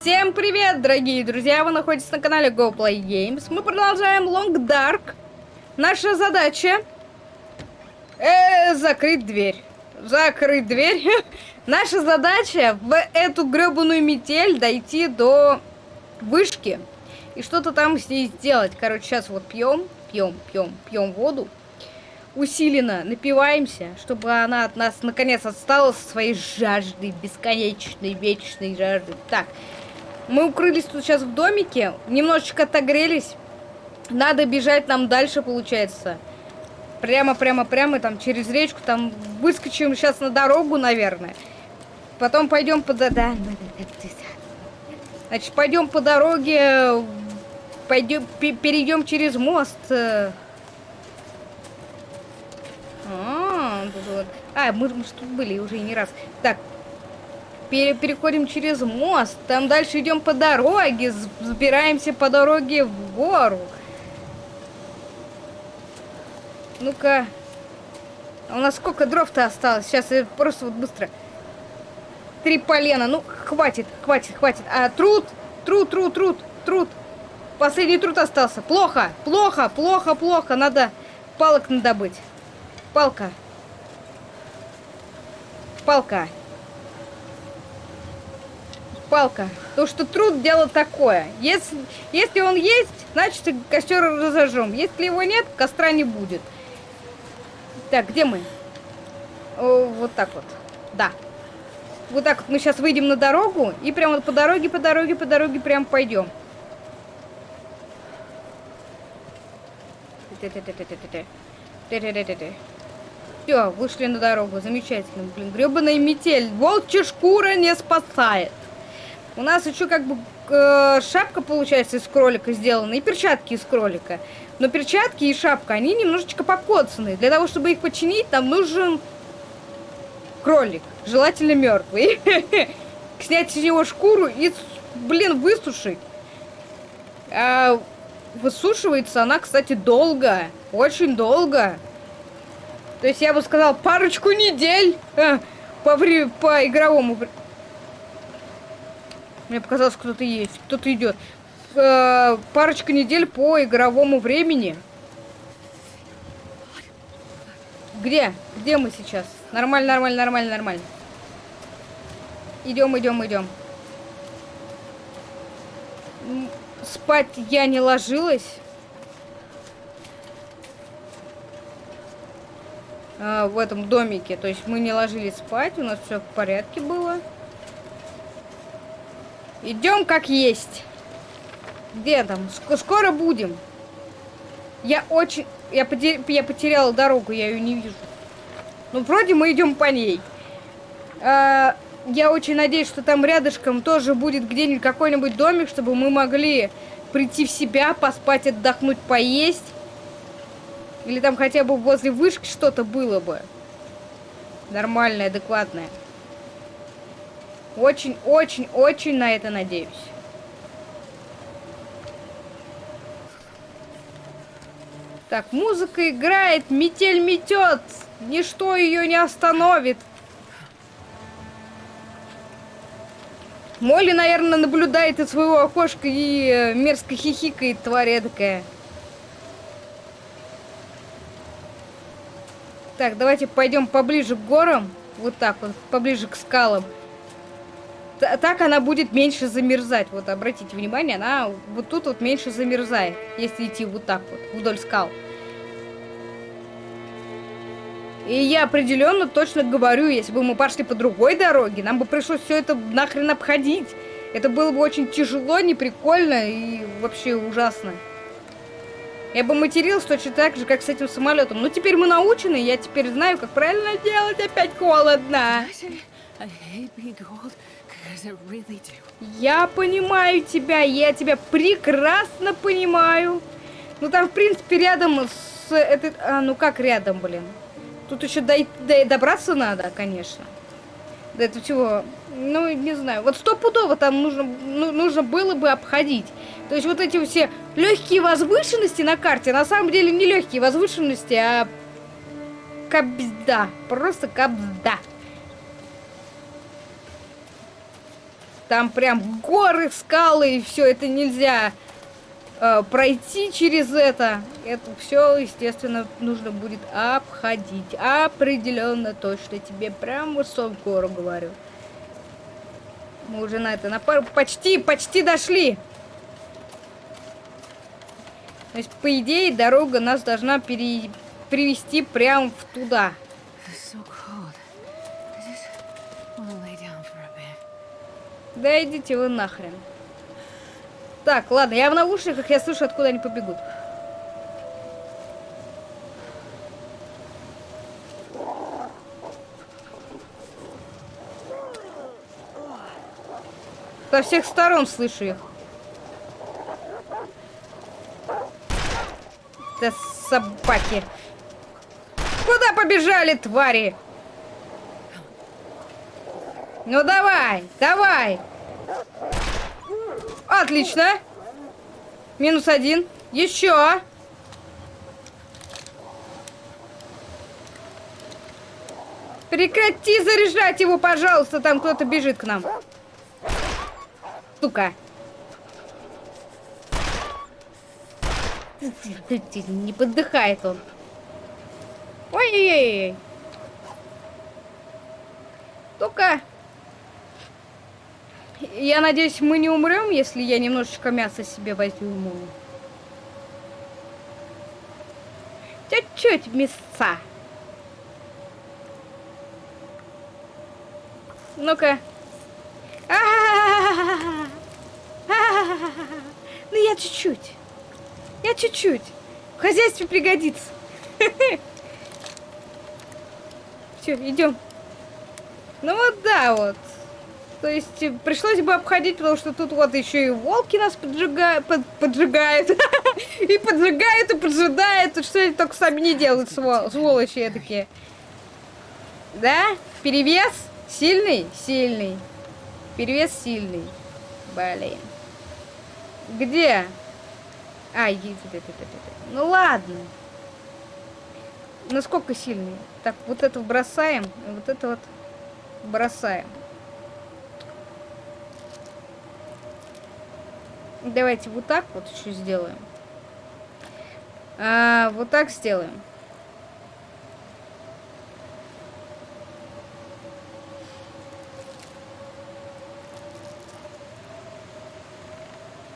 Всем привет, дорогие друзья! Вы находитесь на канале GoPlay Games. Мы продолжаем Long Dark. Наша задача... Э, закрыть дверь. Закрыть дверь. Наша задача в эту гребаную метель дойти до вышки. И что-то там с ней сделать. Короче, сейчас вот пьем, пьем, пьем, пьем воду усиленно напиваемся, чтобы она от нас наконец отстала со своей жаждой, бесконечной, вечной жаждой. Так, мы укрылись тут сейчас в домике, немножечко отогрелись. Надо бежать нам дальше, получается. Прямо, прямо, прямо, там, через речку, там, выскочим сейчас на дорогу, наверное. Потом пойдем по... Да, Значит, пойдем по дороге, пойдем, перейдем через мост. Э, а, вот. а мы, мы же тут были уже не раз. Так, пере переходим через мост. Там дальше идем по дороге. Забираемся по дороге в гору. Ну-ка. А у нас сколько дров-то осталось? Сейчас я просто вот быстро. Три полена. Ну, хватит, хватит, хватит. А труд, труд, труд, труд, труд. Последний труд остался. Плохо, плохо, плохо, плохо. Надо палок надобыть. Палка. Палка. Палка. То, что труд дело такое. Если, если он есть, значит костер разожжем. Если его нет, костра не будет. Так, где мы? О, вот так вот. Да. Вот так вот мы сейчас выйдем на дорогу и прямо по дороге, по дороге, по дороге прям пойдем. Все, вышли на дорогу. Замечательно. Блин, гребаная метель. Волчья шкура не спасает. У нас еще как бы э, шапка получается из кролика сделана и перчатки из кролика. Но перчатки и шапка, они немножечко покоцаны. Для того, чтобы их починить, нам нужен кролик. Желательно мертвый. Снять с него шкуру и, блин, высушить. А высушивается она, кстати, долго. Очень долго. То есть я бы сказал парочку недель э, по, по игровому. Мне показалось, кто-то есть, кто-то идет. Э, парочка недель по игровому времени. Где? Где мы сейчас? Нормально, нормально, нормально, нормально. Идем, идем, идем. Спать я не ложилась. э, в этом домике. То есть мы не ложились спать, у нас все в порядке было. Идем как есть. Где там? Скоро будем. Я очень... Я, потер... я потеряла дорогу, я ее не вижу. Ну, вроде мы идем по ней. А, я очень надеюсь, что там рядышком тоже будет где-нибудь какой-нибудь домик, чтобы мы могли прийти в себя, поспать, отдохнуть, поесть. Или там хотя бы возле вышки что-то было бы. Нормальное, адекватное. Очень-очень-очень на это надеюсь. Так, музыка играет, метель метет. Ничто ее не остановит. Молли, наверное, наблюдает из своего окошка и э, мерзко хихикает, тварь такая. Так, давайте пойдем поближе к горам. Вот так вот, поближе к скалам. Так она будет меньше замерзать. Вот, обратите внимание, она вот тут вот меньше замерзает, если идти вот так вот, вдоль скал. И я определенно точно говорю, если бы мы пошли по другой дороге, нам бы пришлось все это нахрен обходить. Это было бы очень тяжело, неприкольно и вообще ужасно. Я бы матерился точно так же, как с этим самолетом. Но теперь мы научены, я теперь знаю, как правильно делать. Опять холодно. Я понимаю тебя, я тебя прекрасно понимаю. Ну там, в принципе, рядом с этой... А, ну как рядом, блин? Тут еще до... До... добраться надо, конечно. До этого всего... Ну, не знаю. Вот стопудово там нужно, ну, нужно было бы обходить. То есть вот эти все легкие возвышенности на карте, на самом деле не легкие возвышенности, а кабзда. Просто кабзда. Там прям горы, скалы и все. Это нельзя э, пройти через это. Это все, естественно, нужно будет обходить. Определенно точно тебе прям высок гору говорю. Мы уже на это на пару почти, почти дошли. То есть, по идее, дорога нас должна пере... привести прямо туда. Да идите вы нахрен. Так, ладно, я в наушниках, я слышу, откуда они побегут. Со всех сторон слышу их. Да собаки. Куда побежали, твари? Ну давай, давай. Отлично. Минус один. Еще. Прекрати заряжать его, пожалуйста. Там кто-то бежит к нам. Сука. Не подыхает он. Ой-ой-ой. Только... Я надеюсь, мы не умрем, если я немножечко мяса себе возьму. Чуть-чуть мяса. Ну-ка. Ну я чуть-чуть. Я чуть-чуть. В хозяйстве пригодится. Все, идем. Ну вот да, вот. То есть э, пришлось бы обходить, потому что тут вот еще и волки нас поджигают, под, поджигают. и поджигают, и поджидают. Что они только сами не делают, свол, сволочи такие. Да? Перевес? Сильный? Сильный. Перевес сильный. Блин. Где? А, Ну ладно. Насколько сильный? Так, вот это бросаем, вот это вот бросаем. Давайте вот так вот еще сделаем. А, вот так сделаем.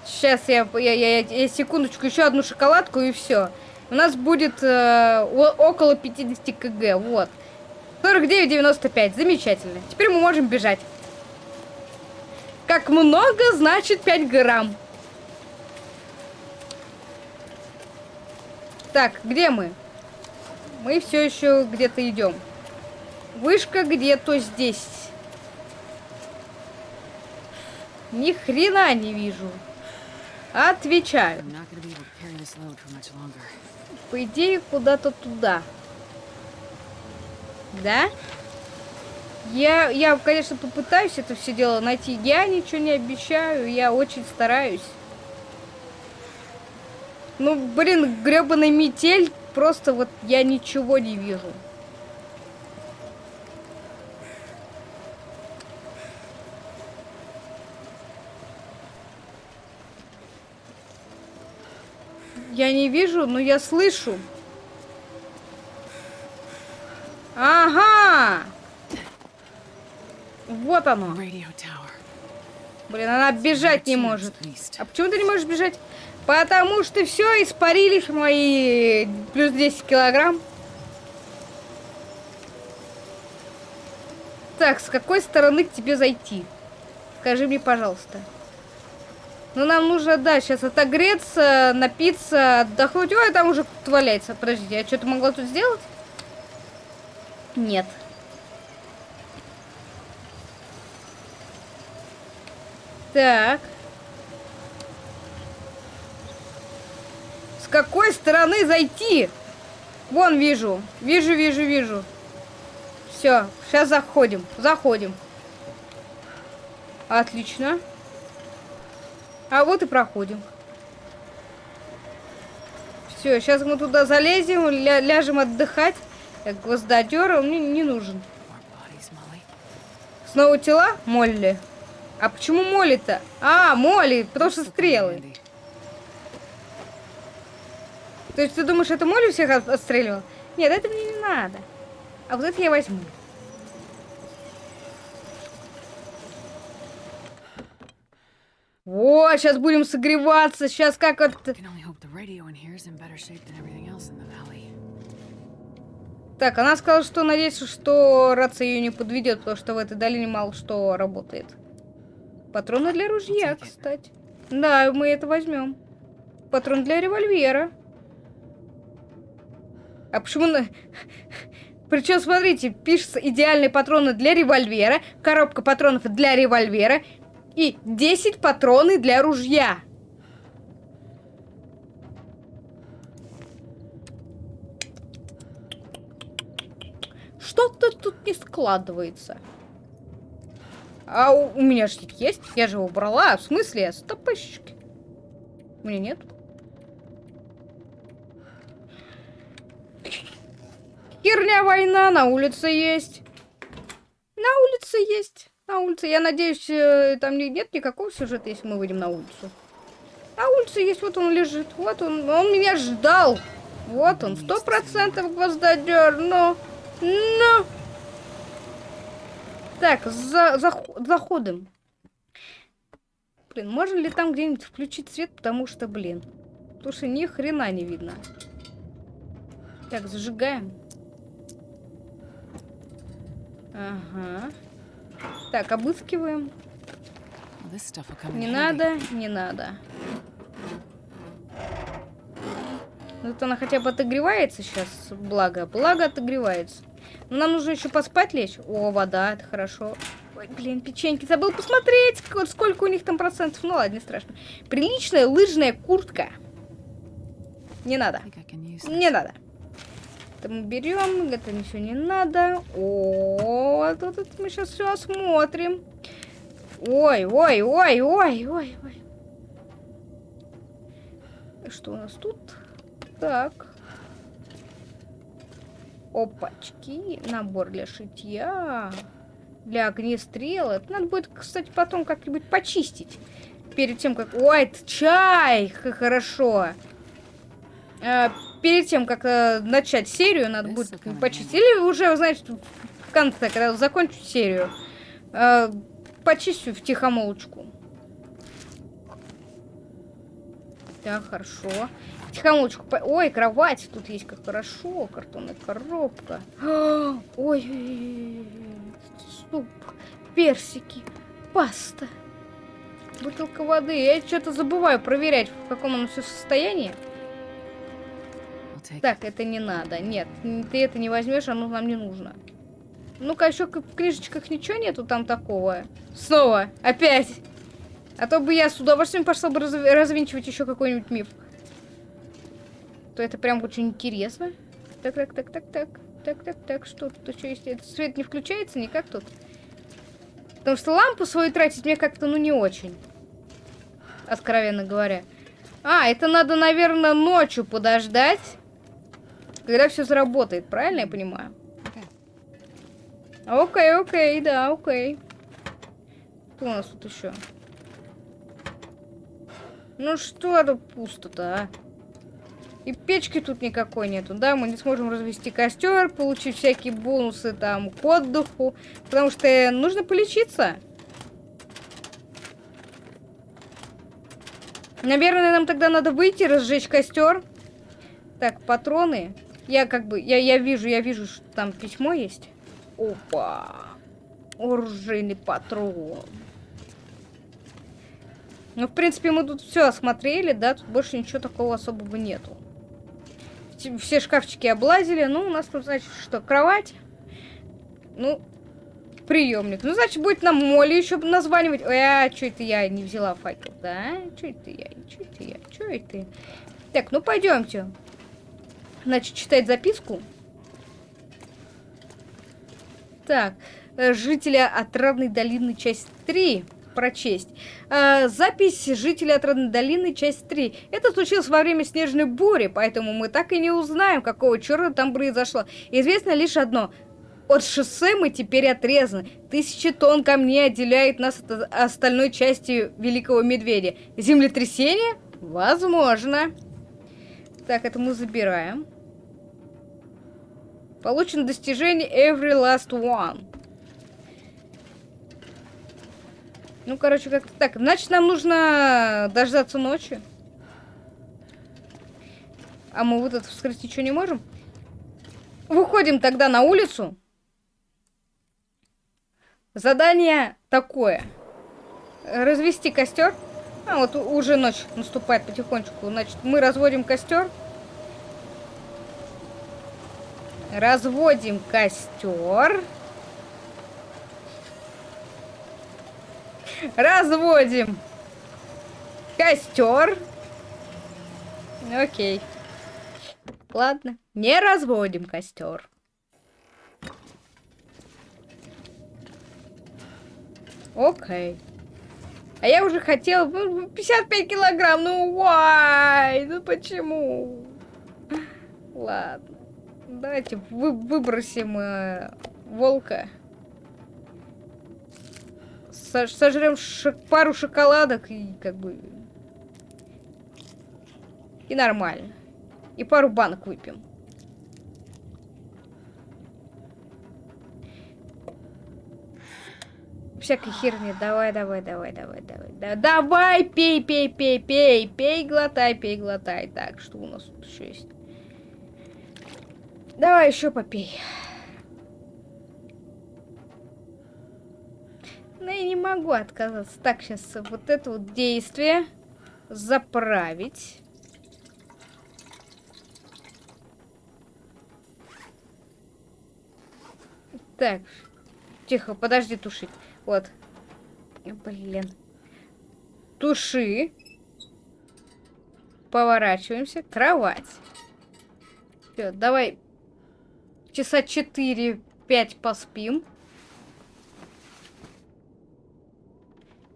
Сейчас я, я, я, я секундочку, еще одну шоколадку и все. У нас будет э, около 50 кг, вот. 49,95, замечательно. Теперь мы можем бежать. Как много, значит 5 грамм. Так, где мы? Мы все еще где-то идем. Вышка где-то здесь. Ни хрена не вижу. Отвечаю. По идее, куда-то туда. Да? Я, я, конечно, попытаюсь это все дело найти. Я ничего не обещаю, я очень стараюсь. Ну, блин, гребаный метель, просто вот я ничего не вижу. Я не вижу, но я слышу. Ага! Вот оно. Блин, она бежать не может. А почему ты не можешь бежать? Потому что все, испарились мои плюс 10 килограмм. Так, с какой стороны к тебе зайти? Скажи мне, пожалуйста. Ну, нам нужно, да, сейчас отогреться, напиться, отдохнуть. Ой, там уже кто-то валяется. Подождите, я что-то могла тут сделать? Нет. Так. Какой стороны зайти? Вон вижу. Вижу, вижу, вижу. Все, сейчас заходим. Заходим. Отлично. А вот и проходим. Все, сейчас мы туда залезем, ля ляжем отдыхать. Гвоздодер мне не нужен. Снова тела? Молли. А почему Молли-то? А, Молли, потому что стрелы. То есть ты думаешь, это Молли всех отстреливал? Нет, это мне не надо. А вот это я возьму. Вот, сейчас будем согреваться, сейчас как это... Так, она сказала, что надеется, что рация ее не подведет, потому что в этой долине мало что работает. Патроны для ружья, кстати. Да, мы это возьмем. Патрон для револьвера. А почему на... Причем, смотрите, пишется идеальные патроны для револьвера, коробка патронов для револьвера и 10 патроны для ружья. Что-то тут не складывается. А у, у меня же есть. Я же его брала. В смысле? Стопыщики. У меня нет. Херня война на улице есть. На улице есть. На улице. Я надеюсь, э, там нет никакого сюжета, если мы выйдем на улицу. На улице есть, вот он лежит. Вот он. Он меня ждал. Вот он, сто процентов гвоздодер. Но... Но... Так, за, за, заходим. Блин, можно ли там где-нибудь включить свет, потому что, блин. Потому что ни хрена не видно. Так, зажигаем. Ага. Так, обыскиваем. Не надо, не надо. Вот она хотя бы отогревается сейчас, благо. Благо отогревается. Но нам нужно еще поспать лечь. О, вода, это хорошо. Ой, блин, печеньки, забыл посмотреть, сколько у них там процентов. Ну ладно, не страшно. Приличная лыжная куртка. Не надо. Не надо. Это мы берем, это ничего не надо. О, тут, тут мы сейчас все осмотрим. Ой, ой, ой, ой, ой, ой. Что у нас тут? Так. Опачки. Набор для шитья. Для огнестрела. Это надо будет, кстати, потом как-нибудь почистить. Перед тем, как... Ой, это чай! Хорошо. А, перед тем, как а, начать серию, надо будет почистить. Или уже, значит, в конце, когда закончу серию, а, почистю в тихомолочку. Так, хорошо. Тихомолочку. Ой, кровать тут есть, как хорошо. Картонная коробка. Ой, суп, персики, паста, бутылка воды. Я что-то забываю проверять, в каком оно все состоянии. Так, это не надо. Нет, ты это не возьмешь, оно нам не нужно. Ну-ка, еще в книжечках ничего нету там такого. Снова, опять. А то бы я с удовольствием пошла бы раз развинчивать еще какой-нибудь миф то это прям очень интересно. Так, так, так, так, так. Так, так, так, что тут еще есть? Этот свет не включается никак тут? Потому что лампу свою тратить мне как-то, ну, не очень. Откровенно говоря. А, это надо, наверное, ночью подождать. Когда все заработает, правильно я понимаю? Окей, окей, да, окей. Что у нас тут еще? Ну что тут пусто-то, а? И печки тут никакой нету, да, мы не сможем развести костер, получить всякие бонусы там к отдыху, потому что нужно полечиться. Наверное, нам тогда надо выйти, разжечь костер. Так, патроны. Я как бы, я, я вижу, я вижу, что там письмо есть. Опа. Оружейный патрон. Ну, в принципе, мы тут все осмотрели, да, тут больше ничего такого особого нету все шкафчики облазили. Ну, у нас тут, значит, что, кровать. Ну, приемник. Ну, значит, будет нам Молли еще названивать. Ой, а что это я не взяла факел, да? Что это я? Что это я? Что это? Так, ну пойдемте. Значит, читать записку. Так, э, жители Отрадной долины, часть 3 прочесть. Э, запись жителей Отрадной долины, часть 3. Это случилось во время снежной бури, поэтому мы так и не узнаем, какого черта там произошло. Известно лишь одно. От шоссе мы теперь отрезаны. Тысячи тонн камней отделяет нас от остальной части Великого Медведя. Землетрясение? Возможно. Так, это мы забираем. Получено достижение Every Last One. Ну, короче, как-то так. Значит, нам нужно дождаться ночи. А мы вот это вскрыть ничего не можем? Выходим тогда на улицу. Задание такое. Развести костер. А, вот уже ночь наступает потихонечку. Значит, мы разводим костер. Разводим костер. Разводим костер. Окей. Ладно, не разводим костер. Окей. А я уже хотела... 55 килограмм, ну why? Ну почему? Ладно. Давайте вы, выбросим э, волка. Сожрем шок, пару шоколадок и как бы... И нормально. И пару банок выпьем. всякой херни. Давай, давай, давай, давай, давай. Да, давай, пей, пей, пей, пей, пей, глотай, пей, глотай. Так, что у нас тут еще есть? Давай еще попей. Но я не могу отказаться. Так, сейчас вот это вот действие заправить. Так, тихо, подожди тушить. Вот. Блин. Туши. Поворачиваемся. Кровать. Все, давай часа 4-5 поспим.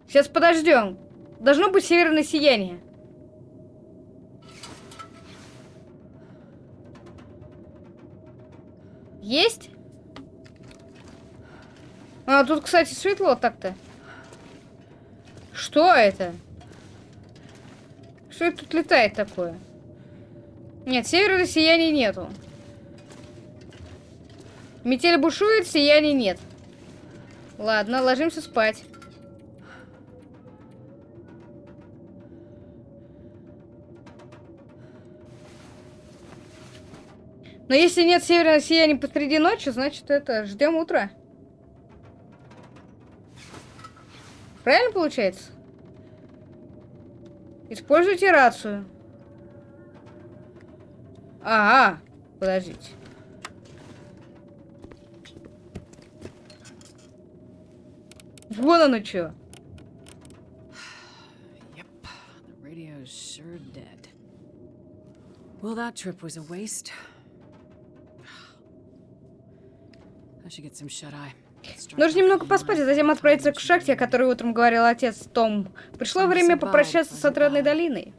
Сейчас подождем. Должно быть северное сияние. Есть? А, тут, кстати, светло так-то. Что это? Что это тут летает такое? Нет, северного сияния нету. Метель бушует, сияния нет. Ладно, ложимся спать. Но если нет северного сияния посреди ночи, значит это ждем утра. Правильно получается? Используйте рацию. Ага, подождите. Вон оно что. Sure dead. Well, that trip was a waste. I should get some shut-eye. Нужно немного поспать, а затем отправиться к шахте, о которой утром говорил отец Том. Пришло время попрощаться с Отрадной долиной.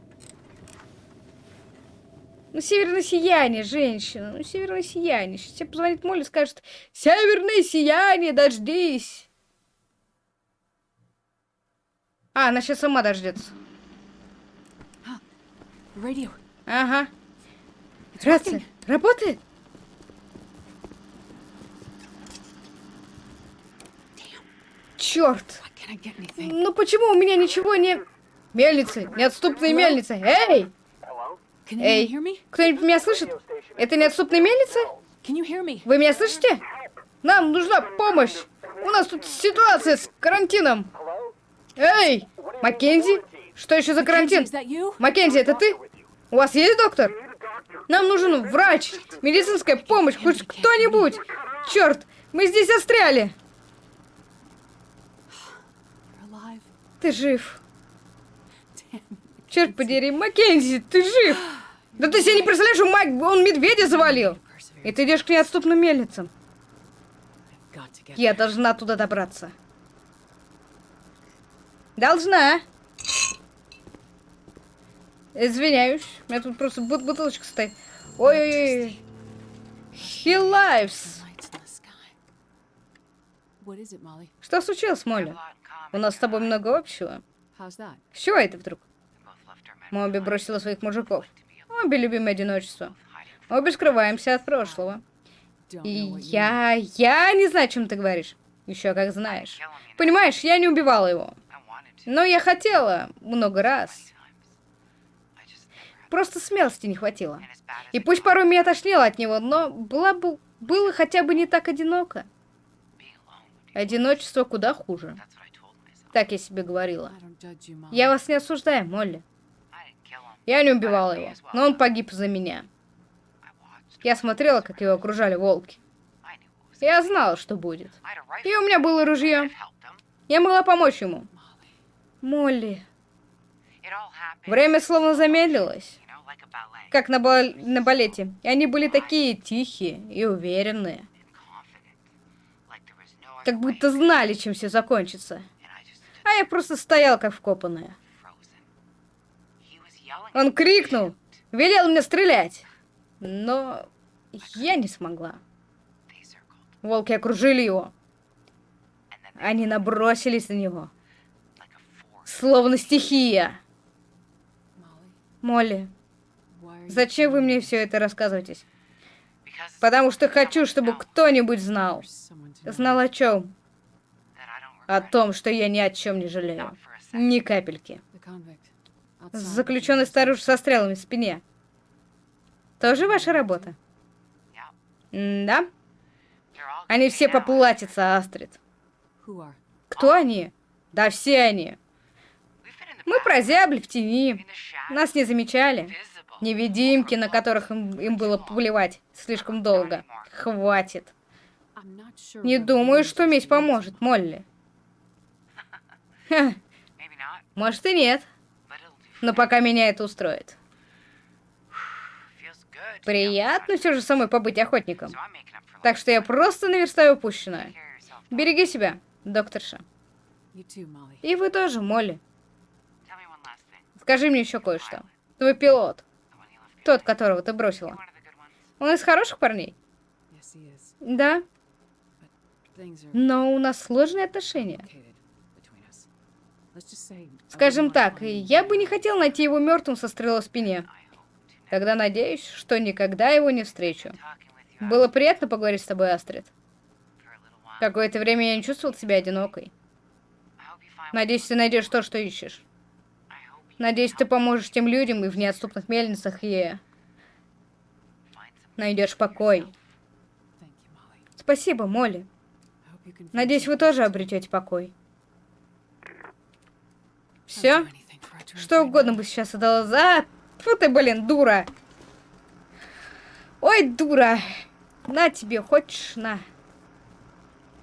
Ну, северное сияние, женщина. Ну, северное сияние. Сейчас тебе позвонит Молли и скажет, северное сияние, дождись. А, она сейчас сама дождется. Ага. Рация. Работает? Черт! Ну почему у меня ничего не... Мельницы! Неотступные мельницы! Эй! Эй! Кто-нибудь меня слышит? Это неотступные мельницы? Вы меня слышите? Нам нужна помощь! У нас тут ситуация с карантином! Эй! Маккензи? Что еще за карантин? Маккензи, это ты? У вас есть доктор? Нам нужен врач, медицинская помощь, хоть кто-нибудь! Черт, мы здесь застряли! Ты жив. Черт подери, Маккензи, ты жив! Да ты себе не представляешь, он, Мак... он медведя завалил! И ты идешь к неотступным мельницам. Я должна туда добраться. Должна. Извиняюсь. У меня тут просто бут бутылочка стоит. Ой-ой-ой. Molly? Что случилось, Молли? У нас с тобой много общего. С чего это вдруг? Мы обе бросили своих мужиков. Обе любим одиночество. Обе скрываемся от прошлого. И я... Я не знаю, о чем ты говоришь. Еще как знаешь. Понимаешь, я не убивала его. Но я хотела много раз. Просто смелости не хватило. И пусть порой меня тошнило от него, но была бы... было хотя бы не так одиноко. Одиночество куда хуже. Так я себе говорила. Я вас не осуждаю, Молли. Я не убивала его, но он погиб за меня. Я смотрела, как его окружали волки. Я знала, что будет. И у меня было ружье. Я могла помочь ему. Молли. Время словно замедлилось, как на, бал- на балете. И они были такие тихие и уверенные. Как будто знали, чем все закончится. А я просто стояла, как вкопанная. Он крикнул, велел мне стрелять. Но я не смогла. Волки окружили его. Они набросились на него. Словно стихия. Молли, зачем вы мне все это рассказываете? Потому что хочу, чтобы кто-нибудь знал. Знал о чем? О том, что я ни о чем не жалею. Ни капельки. Заключенный старуш со стрелами в спине. Тоже ваша работа? Да? Они все поплатятся, Астрид. Кто они? Да все они. Мы прозябли в тени. Нас не замечали. Невидимки, на которых им, им было плевать слишком долго. Хватит. Не думаю, что месть поможет, Молли. Ха, может и нет, но пока меня это устроит. Приятно все же самой побыть охотником. Так что я просто наверстаю упущенное. Береги себя, докторша. И вы тоже, Молли. Tell me one last thing. Скажи мне еще кое-что. Твой пилот, тот, которого ты бросила, он из хороших парней? Да, но у нас сложные отношения. Скажем так, я бы не хотел найти его мертвым со стрелой в спине. Тогда надеюсь, что никогда его не встречу. Было приятно поговорить с тобой, Астрид. Какое-то время я не чувствовал себя одинокой. Надеюсь, ты найдешь то, что ищешь. Надеюсь, ты поможешь тем людям и в неотступных мельницах и найдешь покой. Спасибо, Молли. Надеюсь, вы тоже обретете покой. Все? Что угодно бы сейчас отдала за... Фу ты, блин, дура. Ой, дура. На тебе, хочешь, на.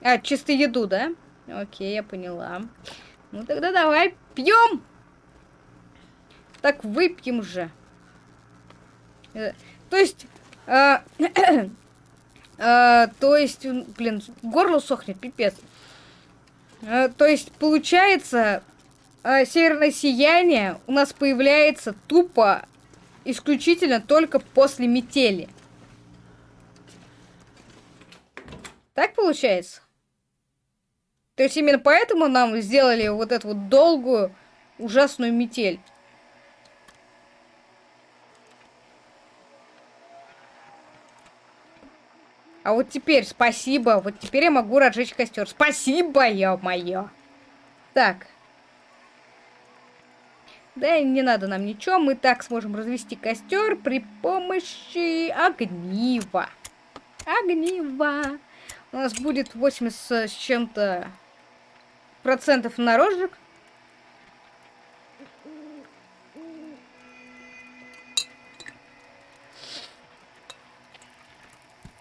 А, чисто еду, да? Окей, я поняла. Ну тогда давай, пьем. Так выпьем же. Э, То есть... а, а, то есть, блин, горло сохнет, пипец. А, то есть, получается, а, северное сияние у нас появляется тупо исключительно только после метели. Так получается? То есть именно поэтому нам сделали вот эту вот долгую, ужасную метель. А вот теперь, спасибо, вот теперь я могу разжечь костер. Спасибо, ё-моё. Так. Да, не надо нам ничего, мы так сможем развести костер при помощи огнива. Огнива. У нас будет 80 с чем-то процентов на розжиг.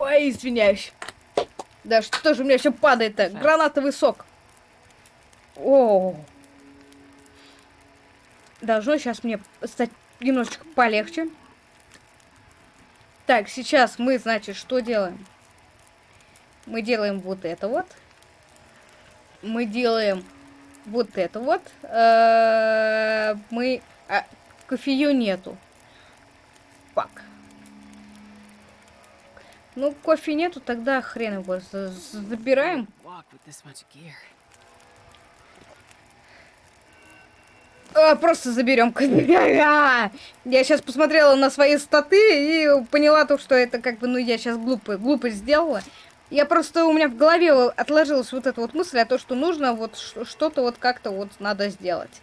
Ой, извиняюсь. Да что же у меня все падает-то? Гранатовый сок. О. Должно сейчас мне стать немножечко полегче. Так, сейчас мы, значит, что делаем? Мы делаем вот это вот. Мы делаем вот это вот. Э, Мы... а, Кофею нету. Ну, кофе нету, тогда хрен его за- забираем. А, просто заберем. Я сейчас посмотрела на свои статы и поняла то, что это как бы, ну, я сейчас глупо, глупость сделала. Я просто, у меня в голове отложилась вот эта вот мысль о том, что нужно вот что-то вот как-то вот надо сделать.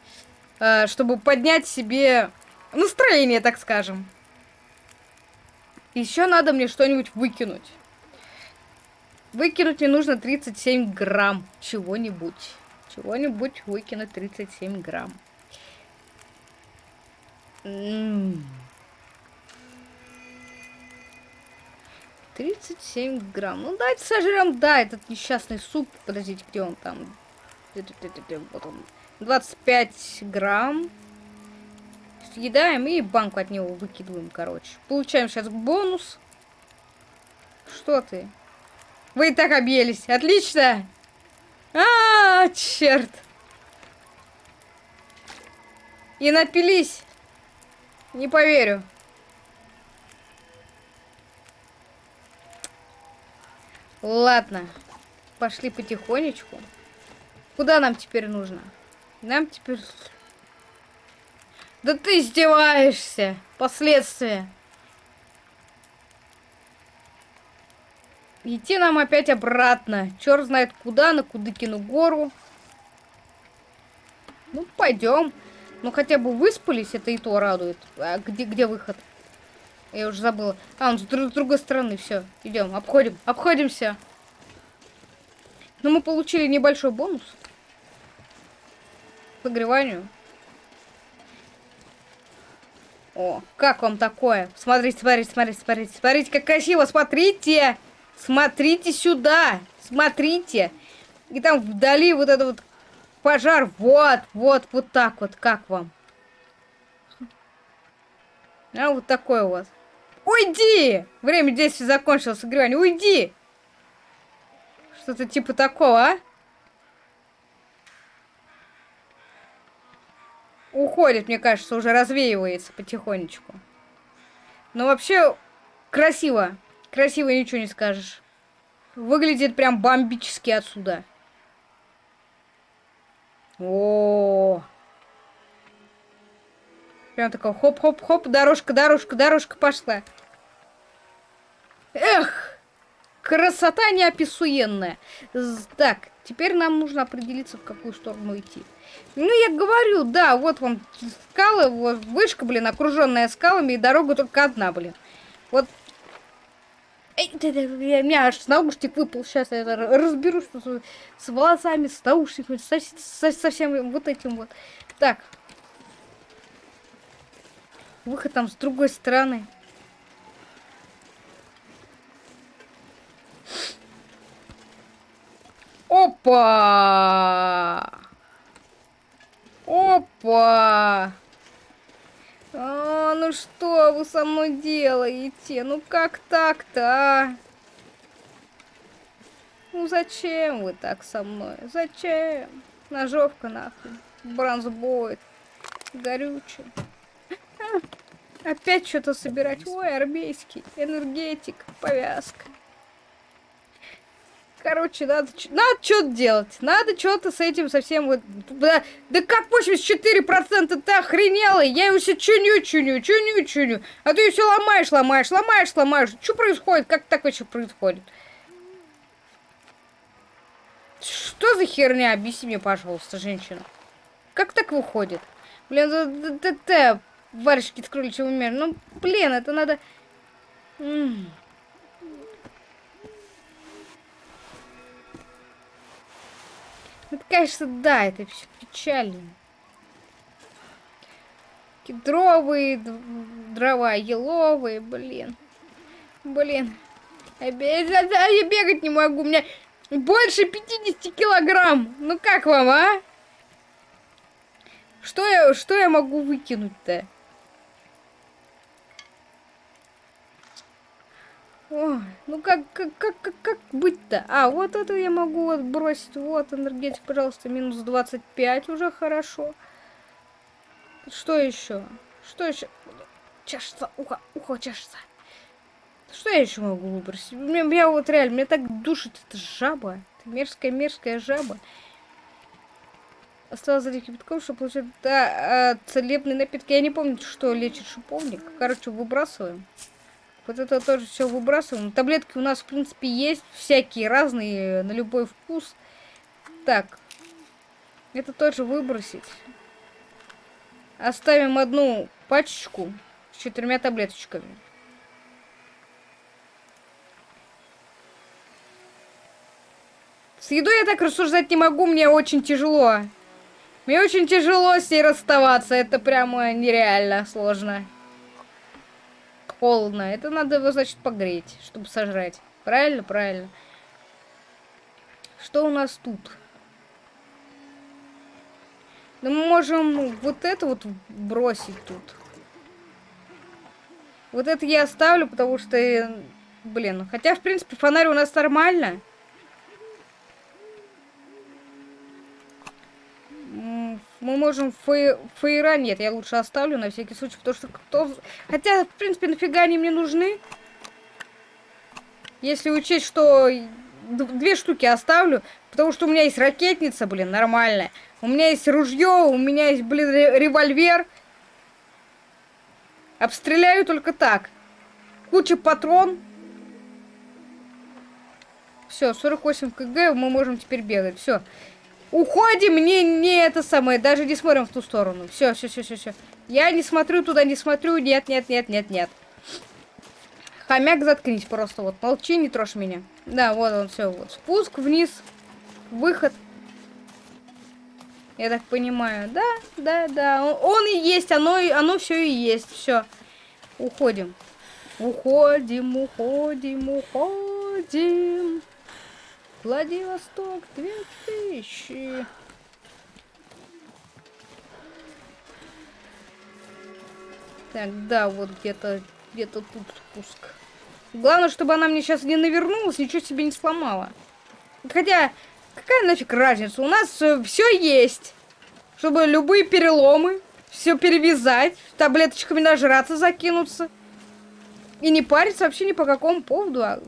А, чтобы поднять себе настроение, так скажем. Еще надо мне что-нибудь выкинуть. Выкинуть мне нужно 37 грамм чего-нибудь. Чего-нибудь выкинуть 37 грамм. М 37 грамм. Ну, давайте сожрем, да, этот несчастный суп. Подождите, где он там? Вот он. 25 грамм. Съедаем и банку от него выкидываем, короче. Получаем сейчас бонус. Что ты? Вы и так объелись. Отлично! А, -а, -а черт! И напились. Не поверю. Ладно. Пошли потихонечку. Куда нам теперь нужно? Нам теперь... Да ты издеваешься! Последствия. Идти нам опять обратно. Черт знает куда, на Кудыкину гору. Ну, пойдем. Ну, хотя бы выспались, это и то радует. А где, где выход? Я уже забыла. А, он с, друг, с другой стороны. Все, идем, обходим, обходимся. Но ну, мы получили небольшой бонус. К погреванию. О, как вам такое? Смотрите, смотрите, смотрите, смотрите. Смотрите, как красиво, смотрите! Смотрите сюда! Смотрите! И там вдали вот это вот Пожар, вот, вот, вот так вот, как вам? А вот такой вот. Уйди! Время действия закончилось, играние, уйди! Что-то типа такого, а? Уходит, мне кажется, уже развеивается потихонечку. Но вообще красиво. Красиво ничего не скажешь. Выглядит прям бомбически отсюда. О, Прям такой хоп-хоп-хоп, дорожка, дорожка, дорожка пошла. Эх, красота неописуенная. Так, теперь нам нужно определиться, в какую сторону идти. Ну, я говорю, да, вот вам скалы, вот вышка, блин, окруженная скалами, и дорога только одна, блин. Вот Эй, ты, ты, у меня аж наушник выпал. Сейчас я разберусь с, с волосами, с наушниками, со, со, со всем вот этим вот. Так. Выход там с другой стороны. Опа! Опа! А, ну что вы со мной делаете? Ну как так-то, а? Ну зачем вы так со мной? Зачем? Ножовка нахуй. Бронзбойт. Горючий. А, опять что-то собирать. Ой, армейский. Энергетик. Повязка. Короче, надо, надо что-то делать. Надо что-то с этим совсем вот... Да, да как 84% ты охренела? Я его все чуню, чуню, чуню, чуню. А ты все ломаешь, ломаешь, ломаешь, ломаешь. Что происходит? Как так вообще происходит? Что за херня? Объясни мне, пожалуйста, женщина. Как так выходит? Блин, да варежки с кроличьего мира. Ну, блин, это надо... М -м. Это, конечно, да, это все печально. Кедровые дрова, еловые, блин. Блин. Я бегать не могу, у меня больше 50 килограмм. Ну как вам, а? Что я, что я могу выкинуть-то? Ой, ну как, как, как, как, как быть-то? А, вот это я могу вот бросить. Вот, энергетик, пожалуйста, минус 25, уже хорошо. Что еще? Что еще? Чашется, ухо, ухо чашется. Что я еще могу выбросить? Меня, меня вот реально, меня так душит эта жаба. Мерзкая-мерзкая жаба. Осталось залить кипятком, чтобы получить... Да, а, целебные напитки. Я не помню, что лечит шиповник. Короче, выбрасываем. Вот это тоже все выбрасываем. Таблетки у нас, в принципе, есть. Всякие разные, на любой вкус. Так. Это тоже выбросить. Оставим одну пачечку с четырьмя таблеточками. С едой я так рассуждать не могу, мне очень тяжело. Мне очень тяжело с ней расставаться, это прямо нереально сложно. Холодно, это надо его, значит, погреть, чтобы сожрать. Правильно? Правильно. Что у нас тут? Да мы можем вот это вот бросить тут. Вот это я оставлю, потому что, блин, хотя, в принципе, фонарь у нас нормально. Мы можем фей... фейра... Нет, я лучше оставлю на всякий случай, потому что кто... Хотя, в принципе, нафига они мне нужны? Если учесть, что две штуки оставлю, потому что у меня есть ракетница, блин, нормальная. У меня есть ружье, у меня есть, блин, револьвер. Обстреляю только так. Куча патрон. Все, 48 кг, мы можем теперь бегать. Все. Уходим, не, не это самое, даже не смотрим в ту сторону. Все, все, все, все, все. Я не смотрю туда, не смотрю. Нет, нет, нет, нет, нет. Хомяк, заткнись просто. Вот, молчи, не трожь меня. Да, вот он, все, вот. Спуск вниз, выход. Я так понимаю. Да, да, да. Он, он и есть, оно, оно все и есть. Все. Уходим. Уходим, уходим, уходим. Владивосток 2000. Так, да, вот где-то где-то тут спуск. Главное, чтобы она мне сейчас не навернулась, ничего себе не сломала. Хотя, какая нафиг разница? У нас э, все есть. Чтобы любые переломы, все перевязать, таблеточками нажраться, закинуться. И не париться вообще ни по какому поводу. А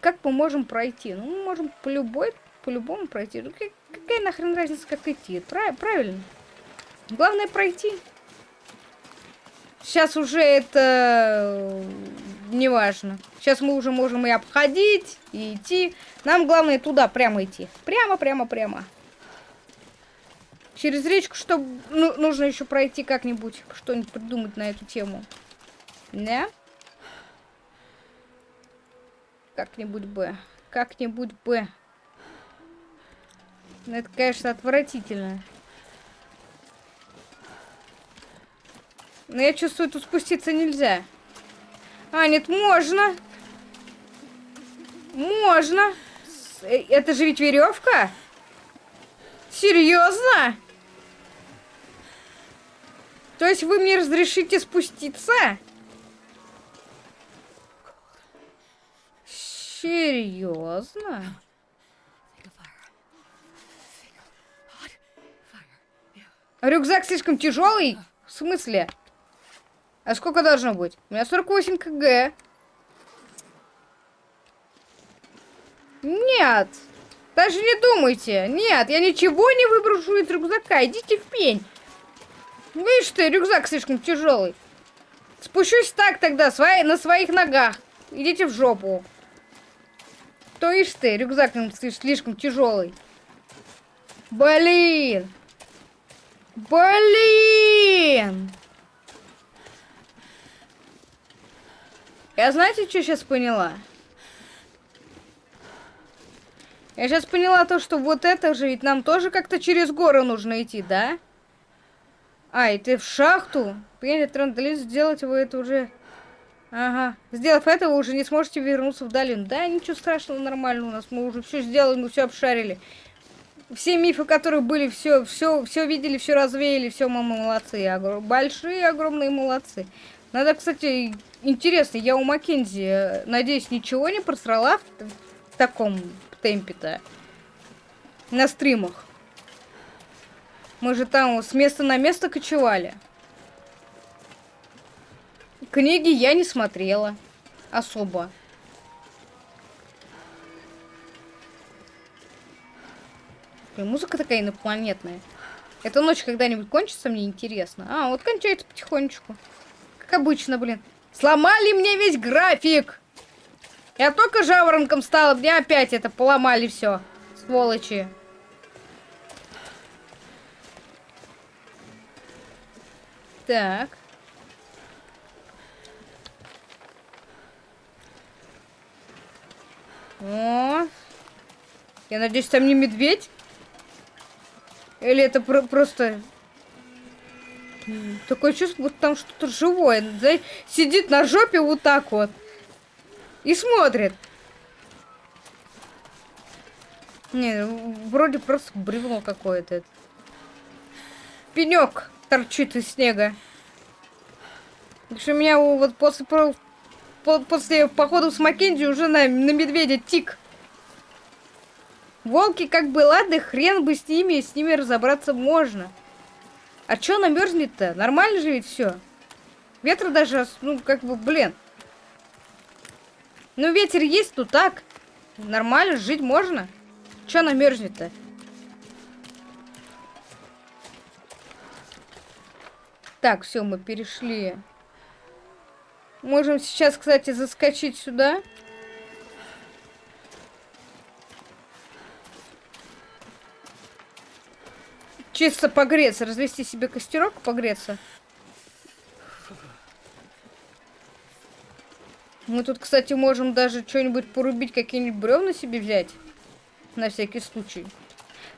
как мы можем пройти? Ну, мы можем по любой, по-любому пройти. Ну, какая нахрен разница, как идти? Прав правильно. Главное пройти. Сейчас уже это э, не важно. Сейчас мы уже можем и обходить, и идти. Нам главное туда прямо идти. Прямо, прямо, прямо. Через речку, чтобы ну, нужно еще пройти как-нибудь, что-нибудь придумать на эту тему. Да? Как-нибудь бы. Как-нибудь бы. Ну, это, конечно, отвратительно. Но я чувствую, тут спуститься нельзя. А, нет, можно. Можно. Э, это же ведь веревка? Серьезно? То есть вы мне разрешите спуститься? Серьезно? Рюкзак слишком тяжелый? В смысле? А сколько должно быть? У меня 48 кг. Нет. Даже не думайте. Нет, я ничего не выброшу из рюкзака. Идите в пень. Видишь ты, рюкзак слишком тяжелый. Спущусь так тогда, на своих ногах. Идите в жопу. То ишь ты, рюкзак слишком тяжелый. Блин! Блин! Я знаете, что сейчас поняла? Я сейчас поняла то, что вот это же ведь нам тоже как-то через горы нужно идти, да? А, и ты в шахту? Принять трандалист, сделать вы это уже Ага. Сделав это, вы уже не сможете вернуться в долину. Да, ничего страшного, нормально у нас. Мы уже все сделали, мы все обшарили. Все мифы, которые были, все, все, все видели, все развеяли, все, мы молодцы. Огр... Большие, огромные молодцы. Надо, кстати, интересно, я у Маккензи, э, надеюсь, ничего не просрала в, в таком темпе-то? На стримах. Мы же там с места на место кочевали. Книги я не смотрела. Особо. Блин, музыка такая инопланетная. Эта ночь когда-нибудь кончится, мне интересно. А, вот кончается потихонечку. Как обычно, блин. Сломали мне весь график! Я только жаворонком стала, мне опять это поломали все. Сволочи. Так. О. Я надеюсь, там не медведь? Или это про просто... Такое чувство, будто там что-то живое. Сидит на жопе вот так вот. И смотрит. Не, вроде просто бревно какое-то. Пенек торчит из снега. Потому что меня вот после, после похода с Маккензи уже на, на медведя тик. Волки как бы, ладно, хрен бы с ними, с ними разобраться можно. А чё намерзнет-то? Нормально же ведь все. Ветра даже, ну, как бы, блин. Ну, ветер есть, ну так. Нормально, жить можно. Чё намерзнет-то? Так, все, мы перешли. Можем сейчас, кстати, заскочить сюда. Чисто погреться, развести себе костерок, погреться. Мы тут, кстати, можем даже что-нибудь порубить, какие-нибудь бревна себе взять. На всякий случай.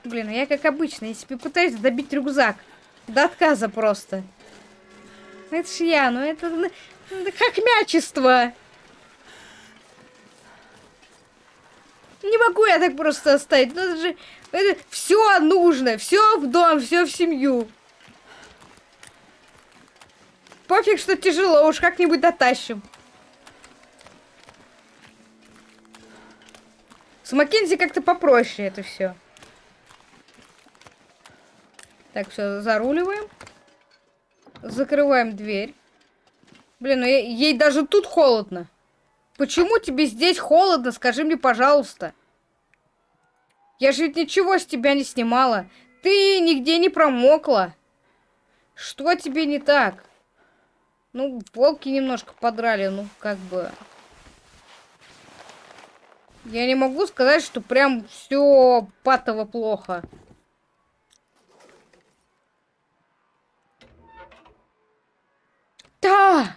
Блин, а я как обычно, я себе пытаюсь добить рюкзак. До отказа просто. Это ж я, ну это, как мячество. Не могу я так просто оставить. Ну это же это все нужно, все в дом, все в семью. Пофиг, что тяжело, уж как-нибудь дотащим. С Маккензи как-то попроще это все. Так, все, заруливаем. Закрываем дверь. Блин, ну ей, даже тут холодно. Почему тебе здесь холодно? Скажи мне, пожалуйста. Я же ведь ничего с тебя не снимала. Ты нигде не промокла. Что тебе не так? Ну, волки немножко подрали, ну, как бы... Я не могу сказать, что прям все патово плохо. Да!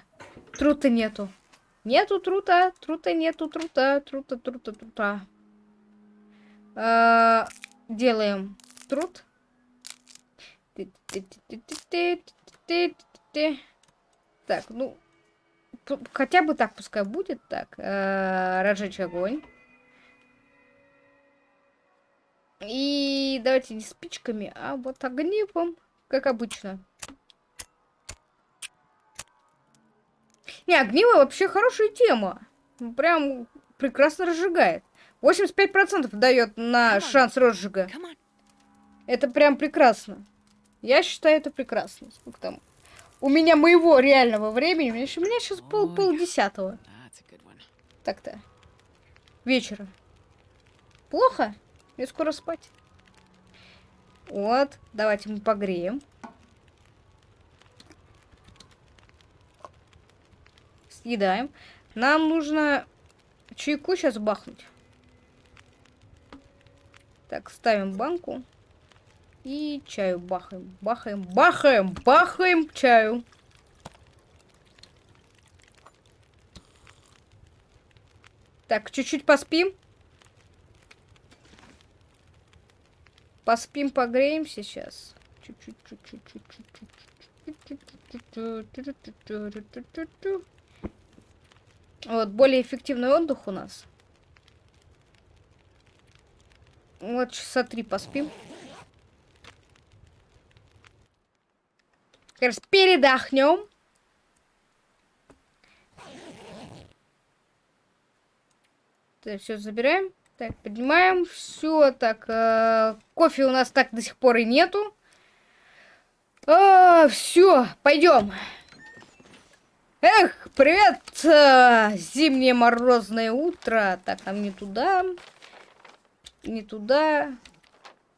Трута нету. Нету трута, трута нету, трута, трута, трута, трута. А, делаем труд. Так, ну, хотя бы так пускай будет. Так, э, разжечь огонь. И давайте не спичками, а вот огнивом, как обычно. Не, огниво вообще хорошая тема. Прям прекрасно разжигает. 85% дает на шанс розжига. Это прям прекрасно. Я считаю это прекрасно. Сколько там? У меня моего реального времени, у меня, у меня сейчас пол, пол десятого. Так-то. Вечера. Плохо? Мне скоро спать. Вот, давайте мы погреем. Съедаем. Нам нужно чайку сейчас бахнуть. Так, ставим банку. И чаю бахаем, бахаем, бахаем, бахаем чаю. Так, чуть-чуть поспим. Поспим, погреем сейчас. Чуть-чуть, чуть-чуть, чуть-чуть. Вот, более эффективный отдых у нас. Вот часа три поспим. Как раз передохнем. Так, все забираем. Так, поднимаем. Все, так, э, кофе у нас так до сих пор и нету. А, все, пойдем. Эх, привет, э, зимнее морозное утро. Так, нам не туда не туда.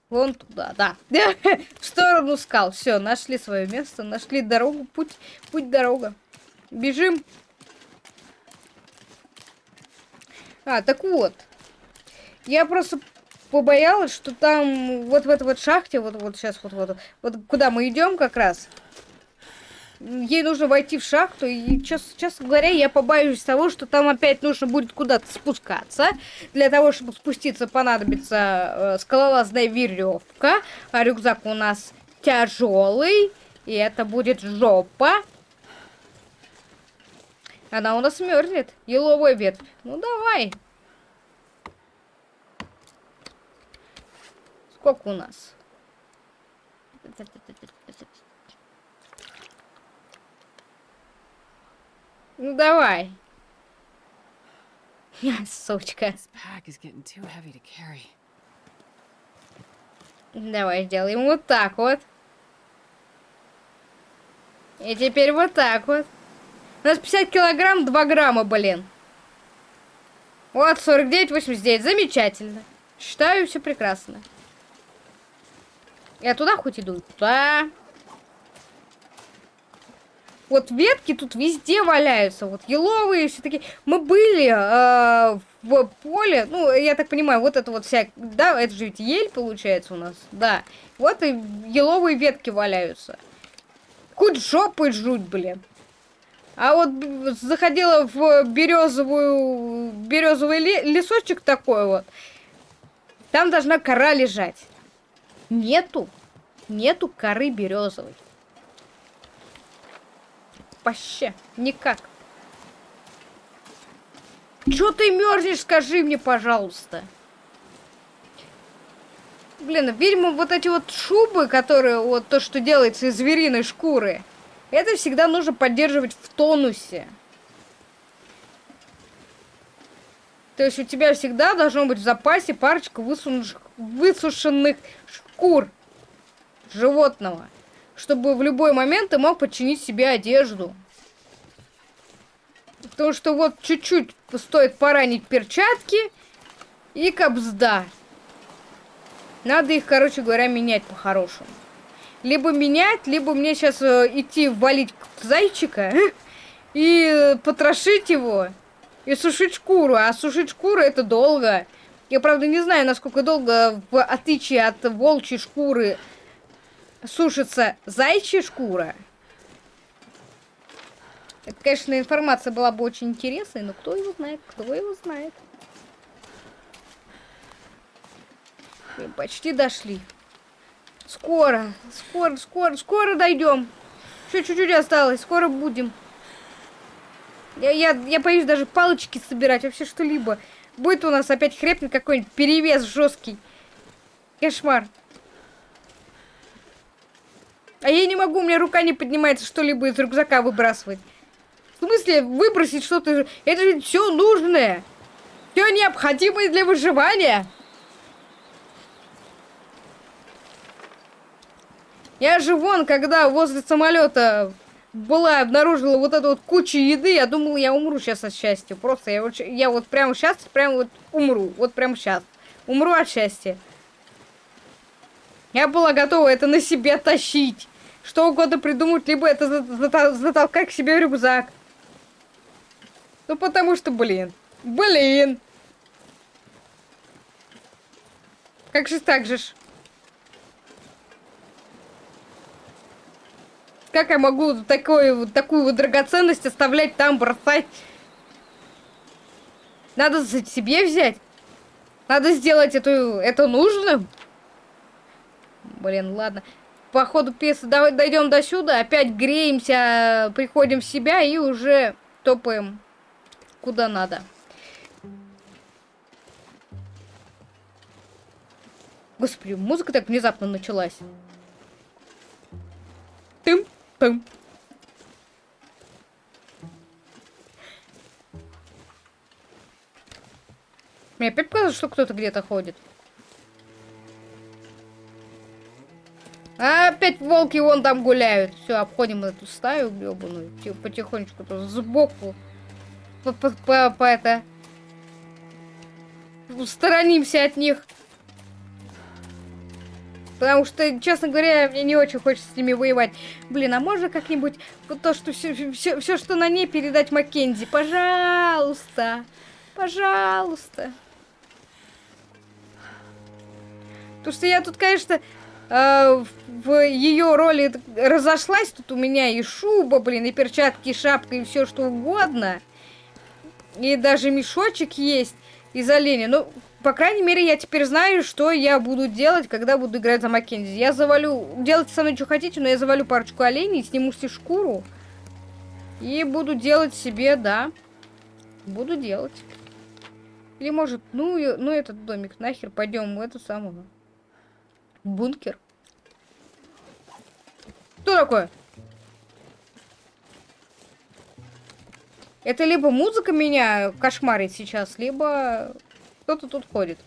Вон туда, да. В сторону скал. Все, нашли свое место, нашли дорогу, путь, путь, дорога. Бежим. А, так вот. Я просто побоялась, что там вот в этой вот шахте, вот вот сейчас вот вот вот куда мы идем как раз. Ей нужно войти в шахту, и, честно, честно говоря, я побоюсь того, что там опять нужно будет куда-то спускаться. Для того, чтобы спуститься, понадобится э, скалолазная веревка, а рюкзак у нас тяжелый, и это будет жопа. Она у нас мерзнет. Еловая ветвь. Ну давай. Сколько у нас? Ну давай. Сучка. To carry. Давай сделаем вот так вот. И теперь вот так вот. У нас 50 килограмм, 2 грамма, блин. Вот, 49, 89. Замечательно. Считаю, все прекрасно. Я туда хоть иду? Туда. Вот ветки тут везде валяются. Вот еловые все таки Мы были э, в поле. Ну, я так понимаю, вот это вот вся... Да, это же ведь ель получается у нас. Да. Вот и еловые ветки валяются. Хоть жопой жуть, блин. А вот заходила в березовую, березовый лесочек такой вот. Там должна кора лежать. Нету. Нету коры березовой. Вообще. Никак. Чё ты мерзнешь, скажи мне, пожалуйста. Блин, видимо, вот эти вот шубы, которые, вот то, что делается из звериной шкуры, это всегда нужно поддерживать в тонусе. То есть у тебя всегда должно быть в запасе парочка высушенных, высушенных шкур животного, чтобы в любой момент ты мог подчинить себе одежду. Потому что вот чуть-чуть стоит поранить перчатки и кобзда. Надо их, короче говоря, менять по-хорошему. Либо менять, либо мне сейчас э, идти валить зайчика и потрошить его и сушить шкуру. А сушить шкуру это долго. Я, правда, не знаю, насколько долго, в отличие от волчьей шкуры, сушится зайчья шкура. Это, конечно, информация была бы очень интересной, но кто его знает, кто его знает. Мы почти дошли. Скоро, скоро, скоро, скоро дойдем. Еще чуть-чуть осталось, скоро будем. Я, я, я боюсь даже палочки собирать, вообще что-либо. Будет у нас опять хрепнет какой-нибудь перевес жесткий. Кошмар. А я не могу, у меня рука не поднимается что-либо из рюкзака выбрасывать. В смысле, выбросить что-то? Это же все нужное. Все необходимое для выживания. Я же вон, когда возле самолета была, обнаружила вот эту вот кучу еды, я думала, я умру сейчас от счастья. Просто я вот, я вот прямо сейчас, прямо вот умру. Вот прямо сейчас. Умру от счастья. Я была готова это на себе тащить. Что угодно придумать, либо это затолкать к себе в рюкзак. Ну потому что, блин. Блин. Как же так же ж? Как я могу такую, такую вот драгоценность оставлять там, бросать? Надо себе взять. Надо сделать эту, это нужным. Блин, ладно. По ходу пьесы дойдем до сюда, опять греемся, приходим в себя и уже топаем куда надо. Господи, музыка так внезапно началась. Тым. Пым. Мне опять показалось, что кто-то где-то ходит. А опять волки вон там гуляют. Все, обходим эту стаю гребаную. Потихонечку тут сбоку. По, по, по, по это. Устранимся от них. Потому что, честно говоря, мне не очень хочется с ними воевать. Блин, а можно как-нибудь то, что все, все, все, что на ней передать Маккензи? Пожалуйста. Пожалуйста. Потому что я тут, конечно, э, в ее роли разошлась. Тут у меня и шуба, блин, и перчатки, и шапка, и все что угодно. И даже мешочек есть из оленя. Ну, по крайней мере, я теперь знаю, что я буду делать, когда буду играть за Маккензи. Я завалю... Делайте со мной, что хотите, но я завалю парочку оленей, сниму себе шкуру. И буду делать себе, да. Буду делать. Или может, ну, ну этот домик, нахер, пойдем в эту самую. Бункер. Кто такое? Это либо музыка меня кошмарит сейчас, либо кто-то тут ходит.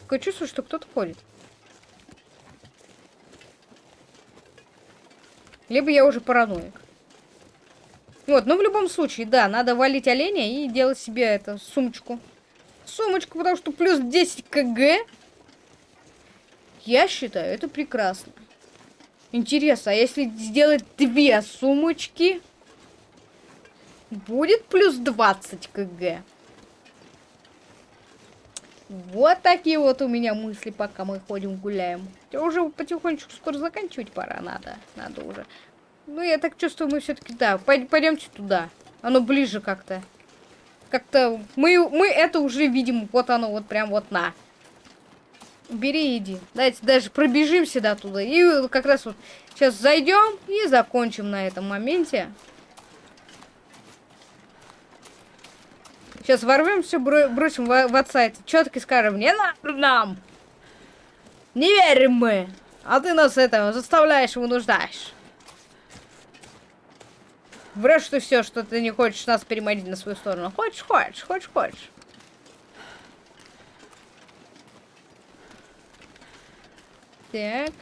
Такое чувство, что кто-то ходит. Либо я уже параноик. Вот, ну в любом случае, да, надо валить оленя и делать себе это, сумочку. Сумочку, потому что плюс 10 кг. Я считаю, это прекрасно. Интересно, а если сделать две сумочки, будет плюс 20 кг? Вот такие вот у меня мысли, пока мы ходим гуляем. Уже потихонечку скоро заканчивать пора, надо. Надо уже. Ну, я так чувствую, мы все-таки, да, пойдемте туда. Оно ближе как-то. Как-то мы, мы это уже видим. Вот оно, вот прям вот на. Бери иди. Давайте даже пробежимся до туда. И как раз вот сейчас зайдем и закончим на этом моменте. Сейчас ворвемся, бро бросим в, в отца это четко скажем, не надо нам. Не верим мы. А ты нас этого заставляешь, вынуждаешь. Врешь ты все, что ты не хочешь нас переманить на свою сторону. Хочешь, хочешь, хочешь, хочешь. Так.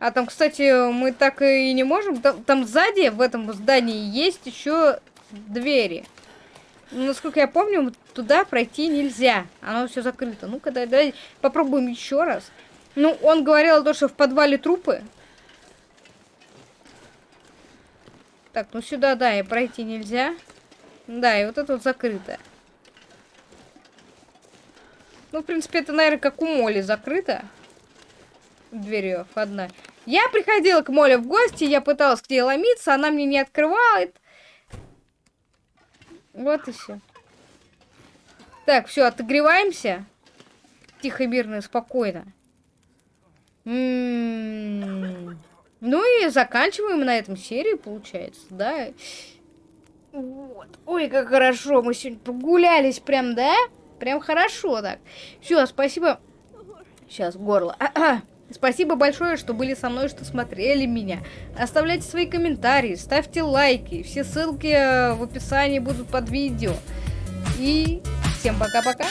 А там, кстати, мы так и не можем. Там, там сзади, в этом здании, есть еще двери. Насколько я помню, туда пройти нельзя. Оно все закрыто. Ну-ка, дай, дай попробуем еще раз. Ну, он говорил то, что в подвале трупы. Так, ну сюда, да, и пройти нельзя. Да, и вот это вот закрыто. Ну, в принципе, это, наверное, как у Моли закрыто. Дверью одна. Я приходила к Моле в гости, я пыталась к ней ломиться, она мне не открывает. Вот и все. Так, все, отогреваемся. Тихо, мирно, спокойно. М -м -м. Ну и заканчиваем на этом серию, получается, да? Вот. Ой, как хорошо, мы сегодня прогулялись прям, да? Прям хорошо так. Все, спасибо. Сейчас, горло. А -а. Спасибо большое, что были со мной, что смотрели меня. Оставляйте свои комментарии, ставьте лайки. Все ссылки э, в описании будут под видео. И всем пока-пока.